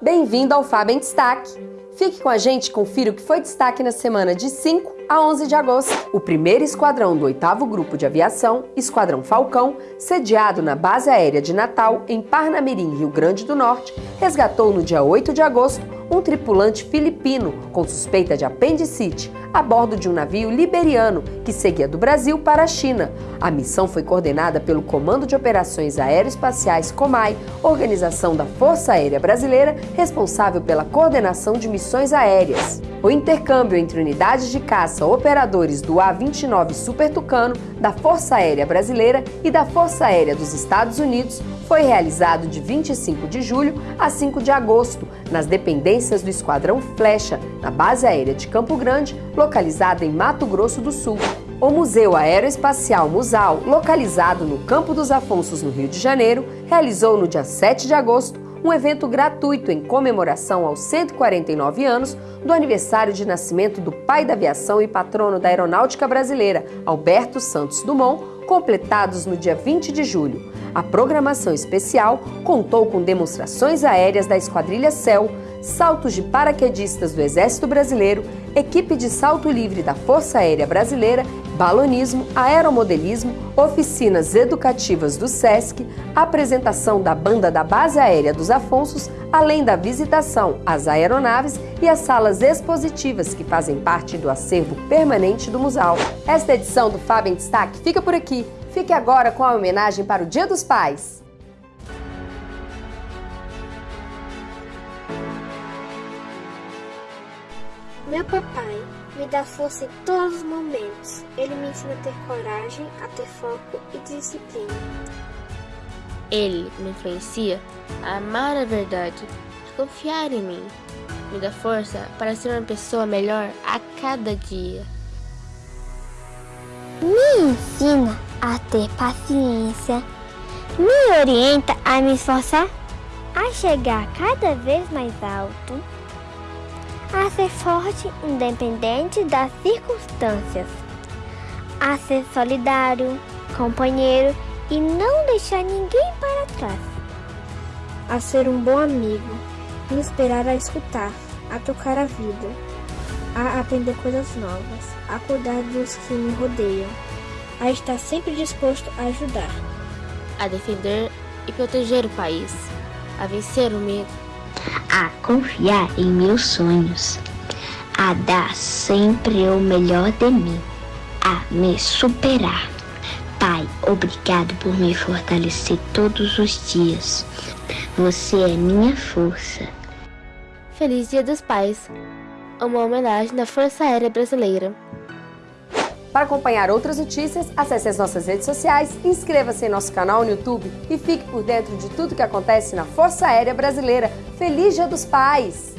Bem-vindo ao Fábio em Destaque. Fique com a gente e confira o que foi destaque na semana de 5 a 11 de agosto. O primeiro esquadrão do 8 Grupo de Aviação, Esquadrão Falcão, sediado na Base Aérea de Natal, em Parnamirim, Rio Grande do Norte, resgatou no dia 8 de agosto um tripulante filipino com suspeita de apendicite a bordo de um navio liberiano que seguia do Brasil para a China. A missão foi coordenada pelo Comando de Operações Aeroespaciais COMAI, organização da Força Aérea Brasileira responsável pela coordenação de missões aéreas. O intercâmbio entre unidades de caça operadores do A-29 Super Tucano, da Força Aérea Brasileira e da Força Aérea dos Estados Unidos foi realizado de 25 de julho a 5 de agosto, nas dependências do Esquadrão Flecha, na Base Aérea de Campo Grande, localizada em Mato Grosso do Sul. O Museu Aeroespacial Musal, localizado no Campo dos Afonsos, no Rio de Janeiro, realizou no dia 7 de agosto um evento gratuito em comemoração aos 149 anos do aniversário de nascimento do pai da aviação e patrono da aeronáutica brasileira, Alberto Santos Dumont, completados no dia 20 de julho. A programação especial contou com demonstrações aéreas da Esquadrilha Céu, saltos de paraquedistas do Exército Brasileiro, equipe de salto livre da Força Aérea Brasileira, balonismo, aeromodelismo, oficinas educativas do SESC, apresentação da banda da Base Aérea dos Afonsos, além da visitação às aeronaves e às salas expositivas que fazem parte do acervo permanente do Museu. Esta edição do Fábio em Destaque fica por aqui. Fique agora com a homenagem para o Dia dos Pais. Meu papai me dá força em todos os momentos. Ele me ensina a ter coragem, a ter foco e disciplina. Ele me influencia a amar a verdade, a confiar em mim. Me dá força para ser uma pessoa melhor a cada dia. Me ensina a ter paciência, me orienta a me esforçar, a chegar cada vez mais alto, a ser forte independente das circunstâncias, a ser solidário, companheiro e não deixar ninguém para trás, a ser um bom amigo, me esperar a escutar, a tocar a vida, a aprender coisas novas, a cuidar dos que me rodeiam a estar sempre disposto a ajudar, a defender e proteger o país, a vencer o medo, a confiar em meus sonhos, a dar sempre o melhor de mim, a me superar. Pai, obrigado por me fortalecer todos os dias. Você é minha força. Feliz Dia dos Pais! Uma homenagem da Força Aérea Brasileira. Para acompanhar outras notícias, acesse as nossas redes sociais, inscreva-se em nosso canal no YouTube e fique por dentro de tudo que acontece na Força Aérea Brasileira. Feliz Dia dos Pais!